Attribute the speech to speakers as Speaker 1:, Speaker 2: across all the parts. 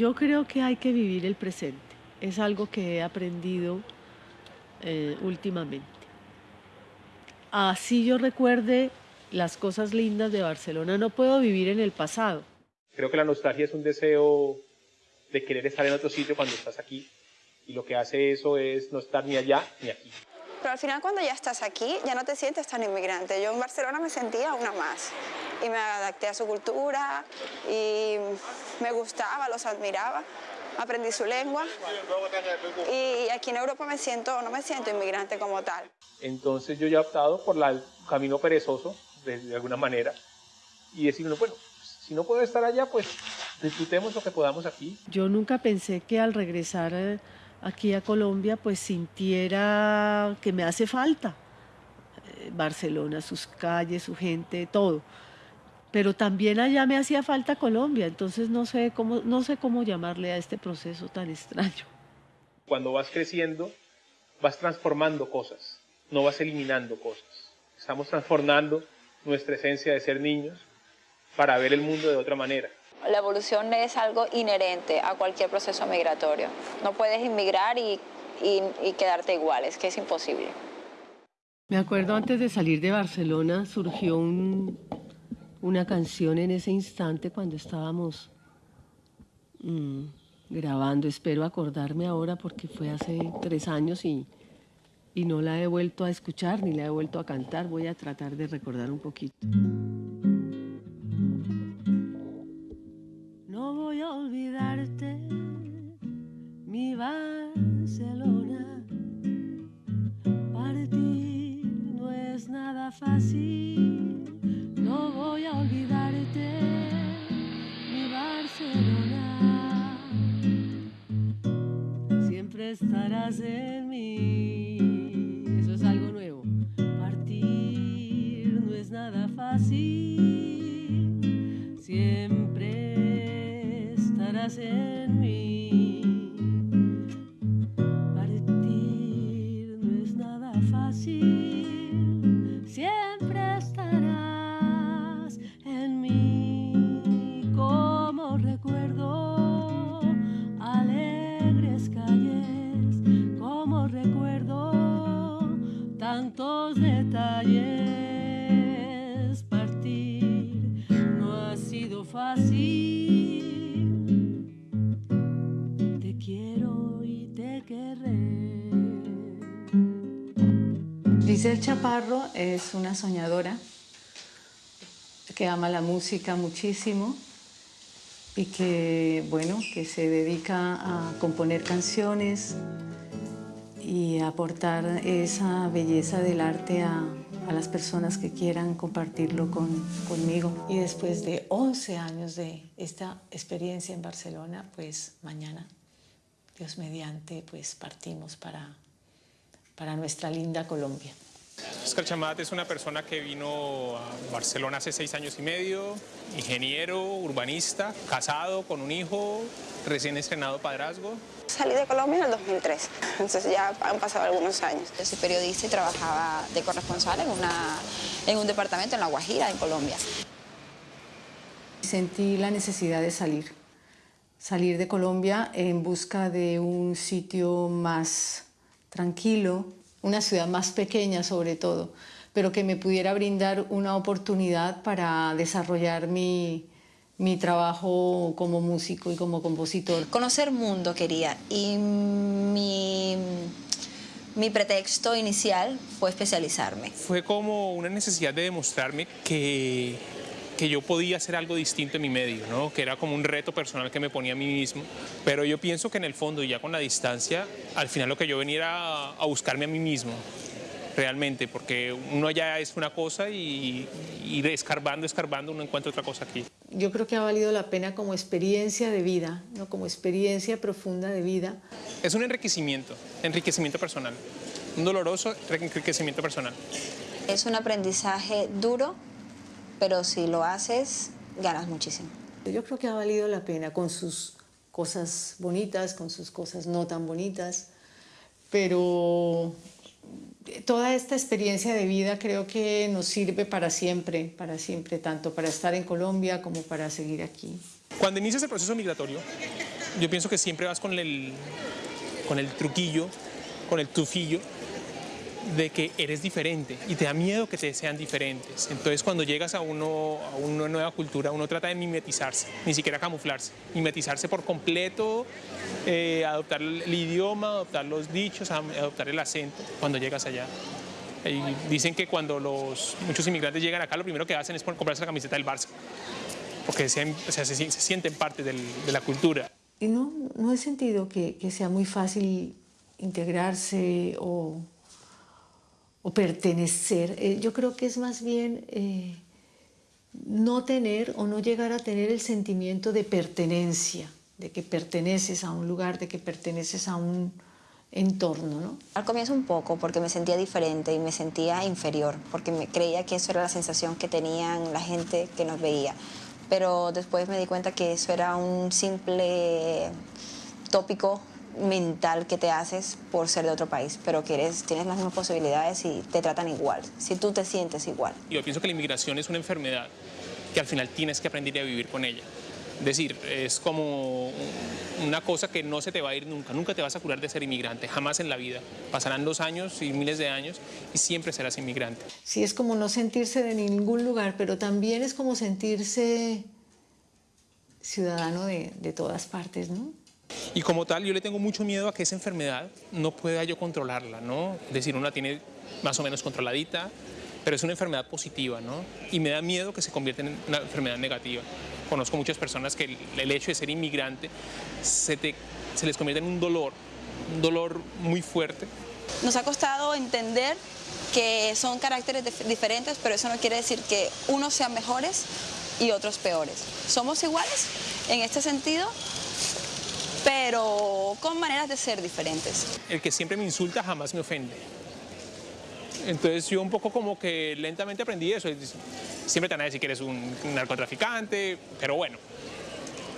Speaker 1: Yo creo que hay que vivir el presente. Es algo que he aprendido eh, últimamente. Así yo recuerde las cosas lindas de Barcelona, no puedo vivir en el pasado.
Speaker 2: Creo que la nostalgia es un deseo de querer estar en otro sitio cuando estás aquí y lo que hace eso es no estar ni allá ni aquí.
Speaker 3: Pero al final cuando ya estás aquí ya no te sientes tan inmigrante. Yo en Barcelona me sentía una más y me adapté a su cultura y me gustaba, los admiraba, aprendí su lengua y aquí en Europa me siento, no me siento inmigrante como tal.
Speaker 2: Entonces yo ya he optado por el camino perezoso, de, alguna manera, y decir, bueno, si no puedo estar allá, pues disfrutemos lo que podamos aquí.
Speaker 1: Yo nunca pensé que al regresar eh, aquí a Colombia, pues sintiera que me hace falta eh, Barcelona, sus calles, su gente, todo pero también allá me hacía falta Colombia, entonces no sé cómo, no sé cómo llamarle a este proceso tan extraño.
Speaker 2: Cuando vas creciendo, vas transformando cosas, no vas eliminando cosas. Estamos transformando nuestra esencia de ser niños para ver el mundo de otra manera.
Speaker 3: La evolución es algo inherente a cualquier proceso migratorio. No puedes inmigrar y, y, y quedarte igual, es que es imposible.
Speaker 1: Me acuerdo antes de salir de Barcelona surgió un, una canción en ese instante cuando estábamos mm, grabando. Espero acordarme ahora porque fue hace tres años y, y no la he vuelto a escuchar ni la he vuelto a cantar. Voy a tratar de recordar un poquito. Nada es
Speaker 4: una soñadora que ama la música muchísimo y que, bueno, que se dedica a componer canciones, y aportar esa belleza del arte a, las personas que quieran compartirlo con, conmigo. Y después de 11 años de esta experiencia en Barcelona, pues mañana, Dios mediante, pues partimos para, para nuestra linda Colombia.
Speaker 2: Oscar Chamat es una persona que vino a Barcelona hace seis años y medio, ingeniero, urbanista, casado, con un hijo, recién estrenado padrazgo.
Speaker 3: Salí de Colombia en el 2003, entonces ya han pasado algunos años. Yo soy periodista y trabajaba de corresponsal en, una, en un departamento en La Guajira, en Colombia.
Speaker 4: Sentí la necesidad de salir, salir de Colombia en busca de un sitio más tranquilo, una ciudad más pequeña sobre todo, pero que me pudiera brindar una oportunidad para desarrollar mi, mi trabajo como músico y como compositor.
Speaker 3: Conocer mundo quería y mi, mi pretexto inicial fue especializarme.
Speaker 2: Fue como una necesidad de demostrarme que que yo podía hacer algo distinto en mi medio, ¿no? que era como un reto personal que me ponía a mí mismo. Pero yo pienso que en el fondo, ya con la distancia, al final lo que yo venía era a buscarme a mí mismo, realmente, porque uno ya es una cosa y, y escarbando, escarbando, uno encuentra otra cosa aquí.
Speaker 4: Yo creo que ha valido la pena como experiencia de vida, ¿no? como experiencia profunda de vida.
Speaker 2: Es un enriquecimiento, enriquecimiento personal, un doloroso enriquecimiento personal.
Speaker 3: Es un aprendizaje duro, pero si lo haces, ganas muchísimo.
Speaker 4: Yo creo que ha valido la pena con sus cosas bonitas, con sus cosas no tan bonitas, pero toda esta experiencia de vida creo que nos sirve para siempre, para siempre, tanto para estar en Colombia como para seguir aquí.
Speaker 2: Cuando inicias el proceso migratorio, yo pienso que siempre vas con el, con el truquillo, con el tufillo de que eres diferente y te da miedo que te sean diferentes. Entonces cuando llegas a, uno, a una nueva cultura, uno trata de mimetizarse, ni siquiera camuflarse, mimetizarse por completo, eh, adoptar el idioma, adoptar los dichos, adoptar el acento cuando llegas allá. Y dicen que cuando los, muchos inmigrantes llegan acá, lo primero que hacen es comprarse la camiseta del Barça, porque se, se, sienten parte de la cultura.
Speaker 4: Y no, no he sentido que, que sea muy fácil integrarse o o pertenecer. Eh, yo creo que es más bien eh, no tener o no llegar a tener el sentimiento de pertenencia, de que perteneces a un lugar, de que perteneces a un entorno. ¿no?
Speaker 5: Al comienzo un poco, porque me sentía diferente y me sentía inferior, porque creía que eso era la sensación que tenían la gente que nos veía. Pero después me di cuenta que eso era un simple tópico mental que te haces por ser de otro país, pero que eres, tienes las mismas posibilidades y te tratan igual, si tú te sientes igual.
Speaker 2: Yo pienso que la inmigración es una enfermedad que al final tienes que aprender a vivir con ella. Es decir, es como una cosa que no se te va a ir nunca, nunca te vas a curar de ser inmigrante, jamás en la vida. Pasarán dos años y miles de años y siempre serás inmigrante.
Speaker 4: Sí, es como no sentirse de ningún lugar, pero también es como sentirse ciudadano de, de todas partes, ¿no?
Speaker 2: Y como tal, yo le tengo mucho miedo a que esa enfermedad no pueda yo controlarla, ¿no? Es decir, uno la tiene más o menos controladita, pero es una enfermedad positiva, ¿no? Y me da miedo que se convierta en una enfermedad negativa. Conozco muchas personas que el, hecho de ser inmigrante se, se les convierte en un dolor, un dolor muy fuerte.
Speaker 5: Nos ha costado entender que son caracteres diferentes, pero eso no quiere decir que unos sean mejores y otros peores. Somos iguales en este sentido, pero con maneras de ser diferentes.
Speaker 2: El que siempre me insulta jamás me ofende. Entonces yo un poco como que lentamente aprendí eso. Siempre te van a decir que eres un narcotraficante, pero bueno.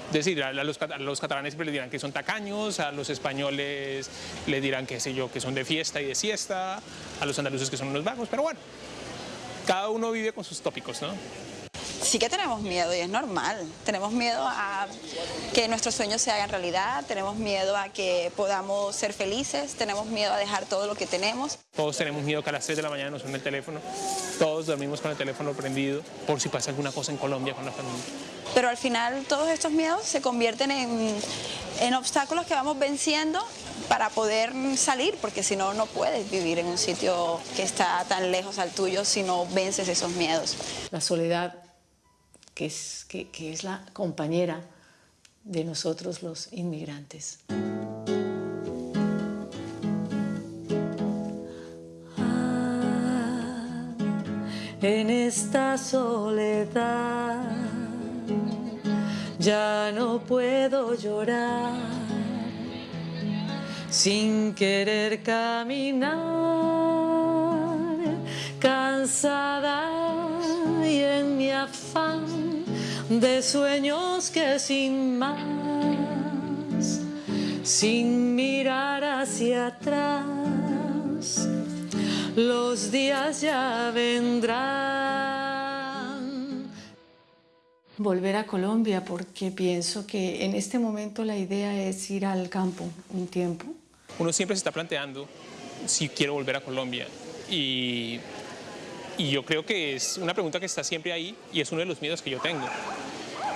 Speaker 2: Es decir, a los, catalanes siempre les dirán que son tacaños, a los españoles les dirán que sé yo, que son de fiesta y de siesta, a los andaluces que son unos vagos, pero bueno, cada uno vive con sus tópicos, ¿no?
Speaker 5: Sí que tenemos miedo y es normal. Tenemos miedo a que nuestros sueños se hagan realidad, tenemos miedo a que podamos ser felices, tenemos miedo a dejar todo lo que tenemos.
Speaker 2: Todos tenemos miedo que a las 3 de la mañana nos suene el teléfono, todos dormimos con el teléfono prendido por si pasa alguna cosa en Colombia con la familia.
Speaker 5: Pero al final todos estos miedos se convierten en, en obstáculos que vamos venciendo para poder salir, porque si no, no puedes vivir en un sitio que está tan lejos al tuyo si no vences esos miedos.
Speaker 4: La soledad que es, que, que es la compañera de nosotros los inmigrantes. Ah, en esta soledad ya no puedo llorar sin querer caminar, cansada y en mi afán de sueños que sin más, sin mirar hacia atrás, los días ya vendrán. Volver a Colombia porque pienso que en este momento la idea es ir al campo un tiempo.
Speaker 2: Uno siempre se está planteando si quiero volver a Colombia y y yo creo que es una pregunta que está siempre ahí y es uno de los miedos que yo tengo.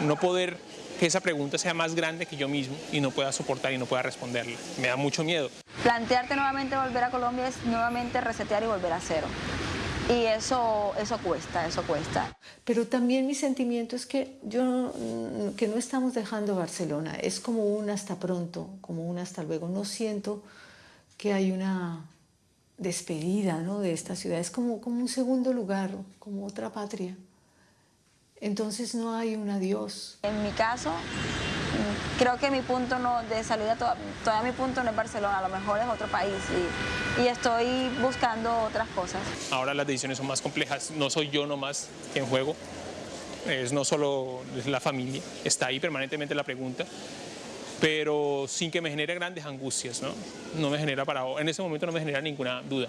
Speaker 2: No poder que esa pregunta sea más grande que yo mismo y no pueda soportar y no pueda responderla. Me da mucho miedo.
Speaker 5: Plantearte nuevamente volver a Colombia es nuevamente resetear y volver a cero. Y eso, eso cuesta, eso cuesta.
Speaker 4: Pero también mi sentimiento es que, yo, que no estamos dejando Barcelona. Es como un hasta pronto, como un hasta luego. No siento que hay una despedida ¿no? de esta ciudad, es como, como un segundo lugar, como otra patria. Entonces no hay un adiós.
Speaker 5: En mi caso, creo que mi punto no, de salida, todavía mi punto no es Barcelona, a lo mejor es otro país y, y, estoy buscando otras cosas.
Speaker 2: Ahora las decisiones son más complejas, no soy yo nomás en juego, es no solo la familia, está ahí permanentemente la pregunta, pero sin que me genere grandes angustias, ¿no? No me genera para, en ese momento no me genera ninguna duda.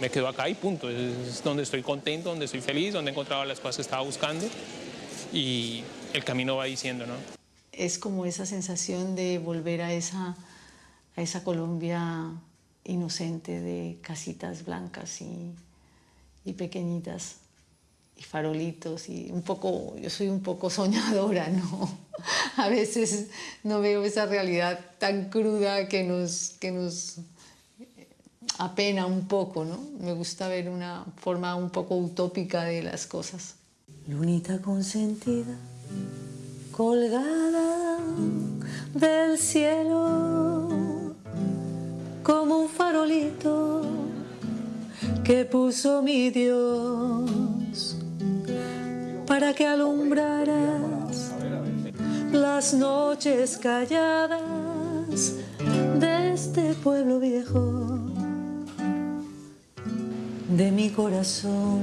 Speaker 2: Me quedo acá y punto, es donde estoy contento, donde estoy feliz, donde he encontrado las cosas que estaba buscando y el camino va diciendo, ¿no?
Speaker 4: es como esa sensación de volver a esa, a esa Colombia inocente de casitas blancas y, y pequeñitas y farolitos y un poco, yo soy un poco soñadora, ¿no? A veces no veo esa realidad tan cruda que nos, que nos apena un poco, ¿no? Me gusta ver una forma un poco utópica de las cosas.
Speaker 6: Lunita consentida, colgada del cielo, como un farolito que puso mi Dios para que alumbraras las noches calladas de este pueblo viejo, de mi corazón.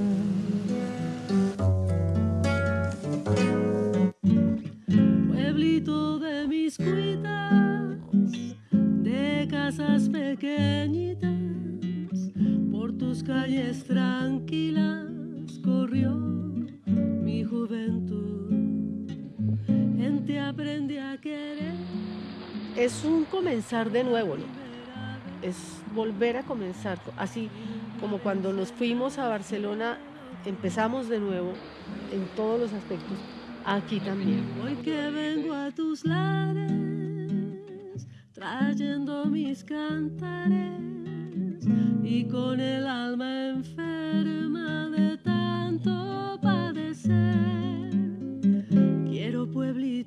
Speaker 7: Pueblito de mis cuitas, de casas pequeñitas, por tus calles tranquilas corrió mi juventud. En ti aprendí a querer.
Speaker 1: Es un comenzar de nuevo, ¿no? Es volver a comenzar, así como cuando nos fuimos a Barcelona, empezamos de nuevo en todos los aspectos, aquí también.
Speaker 7: Hoy que vengo a tus lares, trayendo mis cantares y con el alma enferma de tanto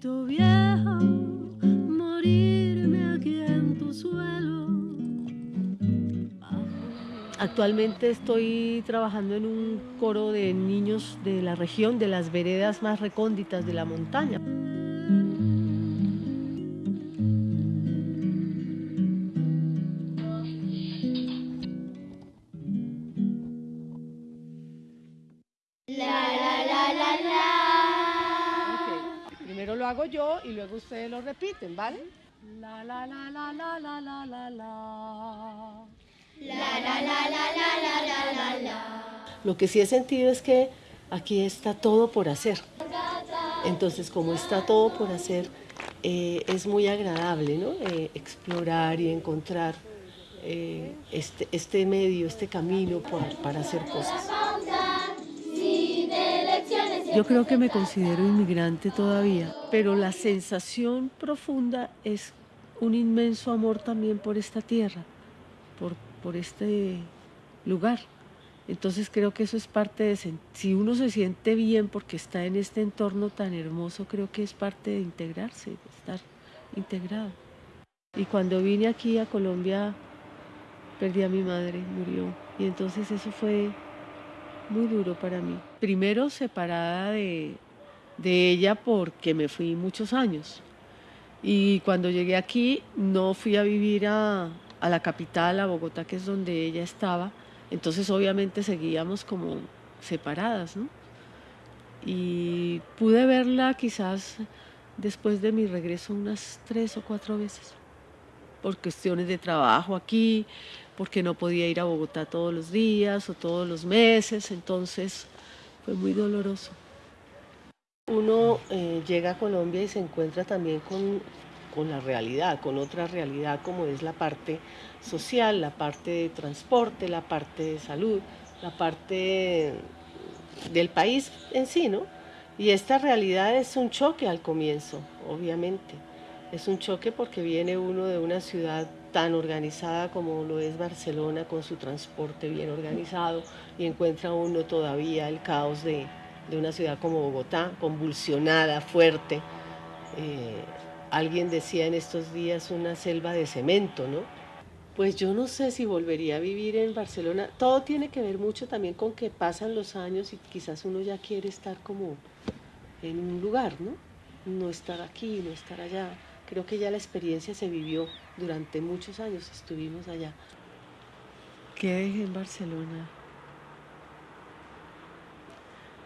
Speaker 7: pueblito viejo, morirme aquí en tu suelo.
Speaker 1: Actualmente estoy trabajando en un coro de niños de la región, de las veredas más recónditas de la montaña. Luego ustedes lo repiten, ¿vale? La la la la la la la la la. Lo que sí he sentido es que aquí está todo por hacer. Entonces, como está todo por hacer, eh, es muy agradable ¿no? Eh, explorar y encontrar eh, este, este medio, este camino por- para hacer cosas. Yo creo que me considero inmigrante todavía, pero la sensación profunda es un inmenso amor también por esta tierra, por, por este lugar. Entonces creo que eso es parte de, si uno se siente bien porque está en este entorno tan hermoso, creo que es parte de integrarse, de estar integrado. Y cuando vine aquí a Colombia, perdí a mi madre, murió. Y entonces eso fue muy duro para mí. Primero separada de, de ella porque me fui muchos años. Y cuando llegué aquí no fui a vivir a, a la capital, a Bogotá, que es donde ella estaba. Entonces obviamente seguíamos como separadas, ¿no? Y pude verla quizás después de mi regreso unas tres o cuatro veces, por cuestiones de trabajo aquí, porque no podía ir a Bogotá todos los días o todos los meses, entonces fue muy doloroso. Uno eh, llega a Colombia y se encuentra también con, con la realidad, con otra realidad como es la parte social, la parte de transporte, la parte de salud, la parte del país en sí, ¿no? Y esta realidad es un choque al comienzo, obviamente. Es un choque porque viene uno de una ciudad tan organizada como lo es Barcelona, con su transporte bien organizado, y encuentra uno todavía el caos de, de una ciudad como Bogotá, convulsionada, fuerte. Eh, alguien decía en estos días una selva de cemento, ¿no? Pues yo no sé si volvería a vivir en Barcelona. Todo tiene que ver mucho también con que pasan los años y quizás uno ya quiere estar como en un lugar, ¿no? No estar aquí, no estar allá. Creo que ya la experiencia se vivió durante muchos años, estuvimos allá. ¿Qué dejé en Barcelona?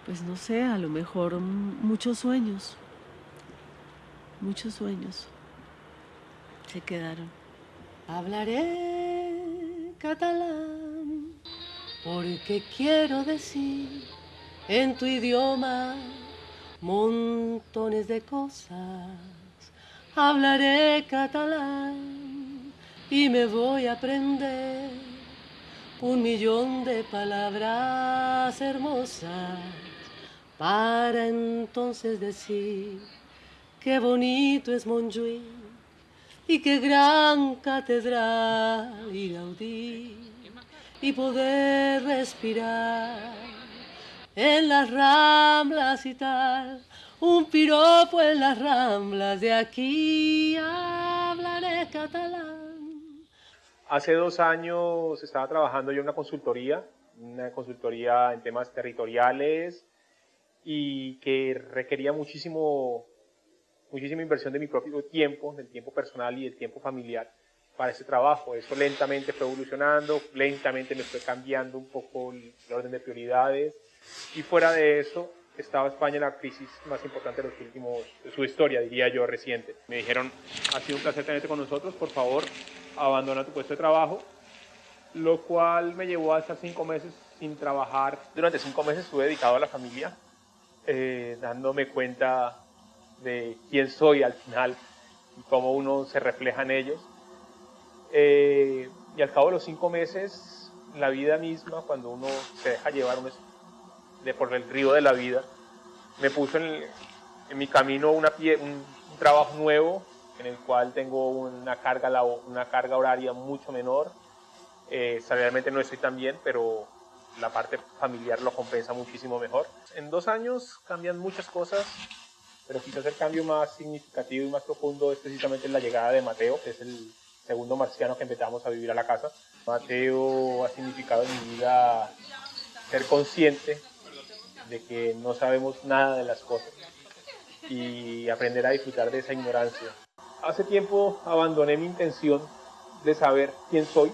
Speaker 1: Pues no sé, a lo mejor muchos sueños, muchos sueños se quedaron. Hablaré catalán porque quiero decir en tu idioma montones de cosas
Speaker 7: hablaré catalán y me voy a aprender un millón de palabras hermosas para entonces decir qué bonito es Montjuïc y qué gran catedral a oír y poder respirar en las ramblas y tal, un piropo en las ramblas de aquí hablaré catalán.
Speaker 2: Hace dos años estaba trabajando yo en una consultoría, una consultoría en temas territoriales y que requería muchísimo, muchísima inversión de mi propio tiempo, del tiempo personal y del tiempo familiar para ese trabajo. Eso lentamente fue evolucionando, lentamente me fue cambiando un poco el orden de prioridades y fuera de eso estaba España en la crisis más importante de los últimos, de su historia, diría yo, reciente. Me dijeron, ha sido un placer tenerte con nosotros, por favor, abandona tu puesto de trabajo, lo cual me llevó a estar cinco meses sin trabajar. Durante cinco meses estuve dedicado a la familia, eh, dándome cuenta de quién soy al final y cómo uno se refleja en ellos. Eh, y al cabo de los cinco meses, la vida misma, cuando uno se deja llevar uno de por el río de la vida, me puso en, en mi camino una pie, un, un, trabajo nuevo en el cual tengo una carga, una carga horaria mucho menor. Eh, salarialmente no estoy tan bien, pero la parte familiar lo compensa muchísimo mejor. En dos años cambian muchas cosas, pero quizás el cambio más significativo y más profundo es precisamente la llegada de Mateo, que es el segundo marciano que empezamos a vivir a la casa. Mateo ha significado en mi vida ser consciente de que no sabemos nada de las cosas y aprender a disfrutar de esa ignorancia. Hace tiempo abandoné mi intención de saber quién soy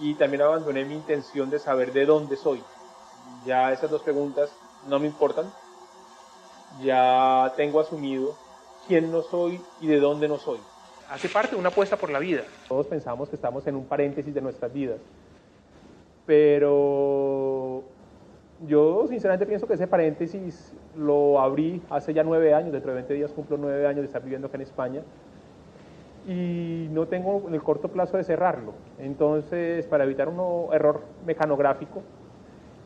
Speaker 2: y también abandoné mi intención de saber de dónde soy. Ya esas dos preguntas no me importan. Ya tengo asumido quién no soy y de dónde no soy. Hace parte de una apuesta por la vida. Todos pensamos que estamos en un paréntesis de nuestras vidas. Pero yo sinceramente pienso que ese paréntesis lo abrí hace ya nueve años, dentro de 20 días cumplo nueve años de estar viviendo acá en España y no tengo en el corto plazo de cerrarlo. Entonces, para evitar un error mecanográfico,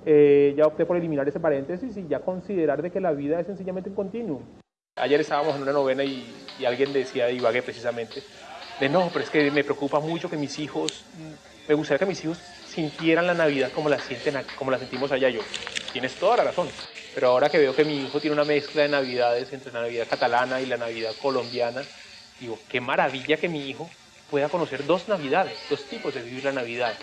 Speaker 2: eh, ya opté por eliminar ese paréntesis y ya considerar de que la vida es sencillamente un continuum. Ayer estábamos en una novena y, y alguien decía de Ibagué precisamente, de no, pero es que me preocupa mucho que mis hijos, me gustaría que mis hijos sintieran la Navidad como la, sienten, como la sentimos allá yo. Tienes toda la razón. Pero ahora que veo que mi hijo tiene una mezcla de Navidades entre la Navidad catalana y la Navidad colombiana, digo, qué maravilla que mi hijo pueda conocer dos Navidades, dos tipos de vivir la Navidad.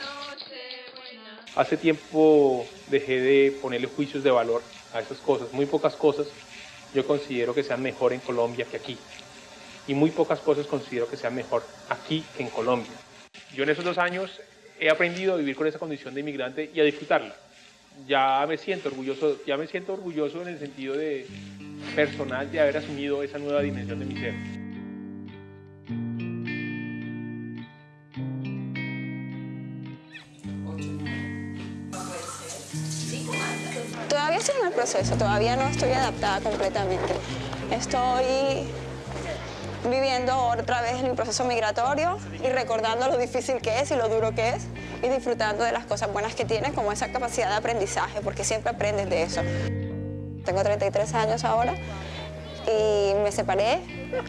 Speaker 2: Hace tiempo dejé de ponerle juicios de valor a estas cosas. Muy pocas cosas yo considero que sean mejor en Colombia que aquí. Y muy pocas cosas considero que sean mejor aquí que en Colombia. Yo en esos dos años he aprendido a vivir con esa condición de inmigrante y a disfrutarla. Ya me siento orgulloso, ya me siento orgulloso en el sentido de personal de haber asumido esa nueva dimensión de mi ser.
Speaker 3: Todavía estoy en el proceso, todavía no estoy adaptada completamente. Estoy viviendo otra vez el proceso migratorio y recordando lo difícil que es y lo duro que es y disfrutando de las cosas buenas que tiene como esa capacidad de aprendizaje porque siempre aprendes de eso. Tengo 33 años ahora y me separé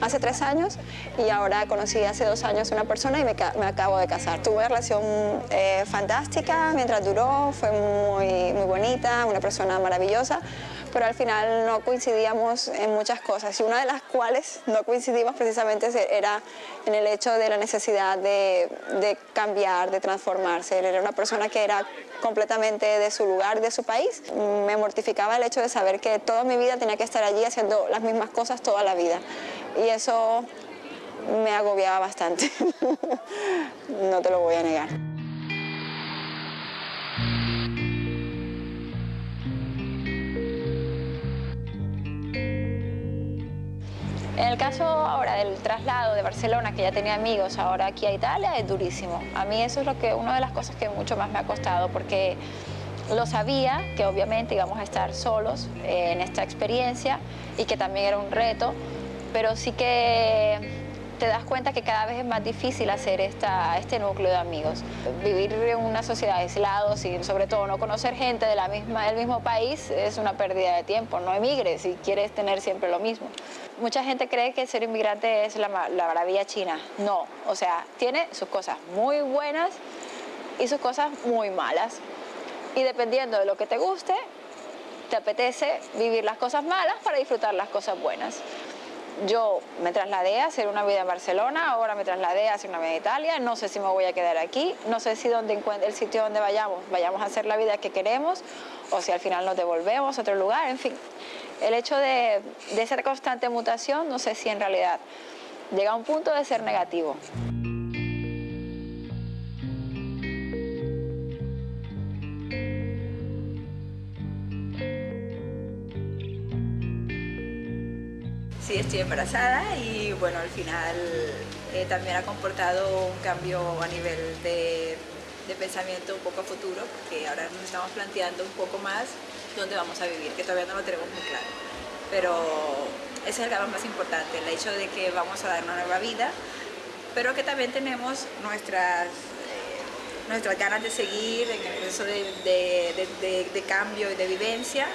Speaker 3: hace tres años y ahora conocí hace dos años una persona y me, me acabo de casar. Tuve una relación eh, fantástica mientras duró, fue muy, muy bonita, una persona maravillosa, pero al final no coincidíamos en muchas cosas y una de las cuales no coincidimos precisamente era en el hecho de la necesidad de, de cambiar, de transformarse. Él era una persona que era completamente de su lugar, de su país. Me mortificaba el hecho de saber que toda mi vida tenía que estar allí haciendo las mismas cosas toda la vida. Y eso me agobiaba bastante, no te lo voy a negar. En el caso ahora del traslado de Barcelona, que ya tenía amigos ahora aquí a Italia, es durísimo. A mí eso es lo que, una de las cosas que mucho más me ha costado, porque lo sabía que obviamente íbamos a estar solos en esta experiencia y que también era un reto,
Speaker 8: pero sí que te das cuenta que cada vez es más difícil hacer esta, este núcleo de amigos. Vivir en una sociedad aislados y sobre todo no conocer gente de la misma, del mismo país es una pérdida de tiempo. No emigres si quieres tener siempre lo mismo. Mucha gente cree que ser inmigrante es la, la maravilla china. No, o sea, tiene sus cosas muy buenas y sus cosas muy malas. Y dependiendo de lo que te guste, te apetece vivir las cosas malas para disfrutar las cosas buenas yo me trasladé a hacer una vida en Barcelona, ahora me trasladé a hacer una vida en Italia, no sé si me voy a quedar aquí, no sé si donde el sitio donde vayamos, vayamos a hacer la vida que queremos o si al final nos devolvemos a otro lugar, en fin. El hecho de, de ser constante mutación, no sé si en realidad llega a un punto de ser negativo.
Speaker 5: Estoy embarazada y bueno, al final eh, también ha comportado un cambio a nivel de, pensamiento un poco a futuro, porque ahora nos estamos planteando un poco más dónde vamos a vivir, que todavía no lo tenemos muy claro. Pero ese es el cambio más importante, el hecho de que vamos a dar una nueva vida, pero que también tenemos nuestras, eh, nuestras ganas de seguir en el proceso de, de cambio y de vivencia,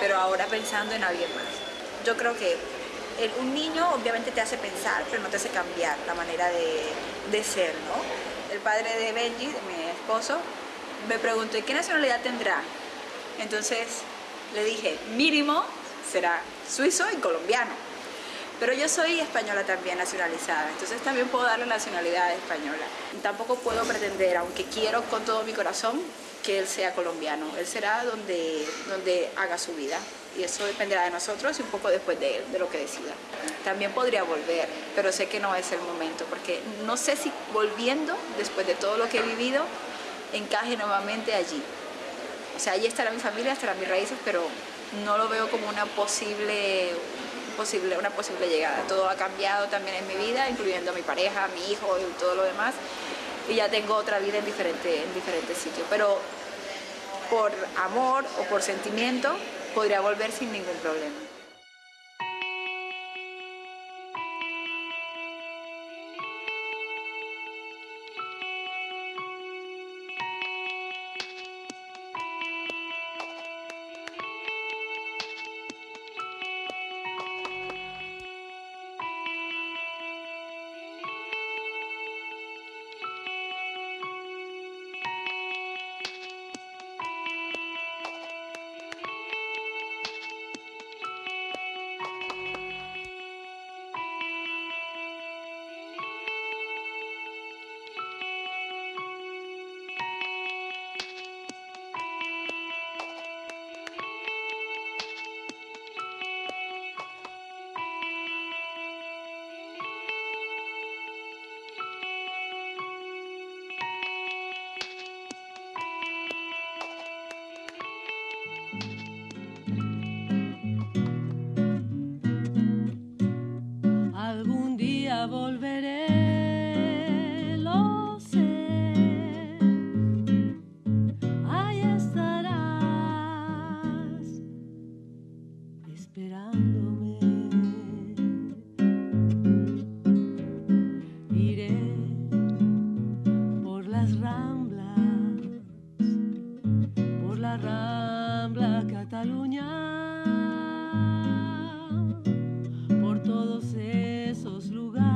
Speaker 5: pero ahora pensando en alguien más. Yo creo que un niño obviamente te hace pensar, pero no te hace cambiar la manera de, ser, ¿no? El padre de Benji, de mi esposo, me preguntó, ¿y qué nacionalidad tendrá? Entonces le dije, mínimo será suizo y colombiano. Pero yo soy española también nacionalizada, entonces también puedo darle nacionalidad española. Tampoco puedo pretender, aunque quiero con todo mi corazón, que él sea colombiano. Él será donde, donde haga su vida y eso dependerá de nosotros y un poco después de él, de lo que decida. También podría volver, pero sé que no es el momento, porque no sé si volviendo, después de todo lo que he vivido, encaje nuevamente allí. O sea, allí estará mi familia, estarán mis raíces, pero no lo veo como una posible, posible, una posible llegada. Todo ha cambiado también en mi vida, incluyendo a mi pareja, a mi hijo y todo lo demás. Y ya tengo otra vida en, diferente, en diferentes sitios. Pero por amor o por sentimiento, podría volver sin ningún problema.
Speaker 7: Paseo de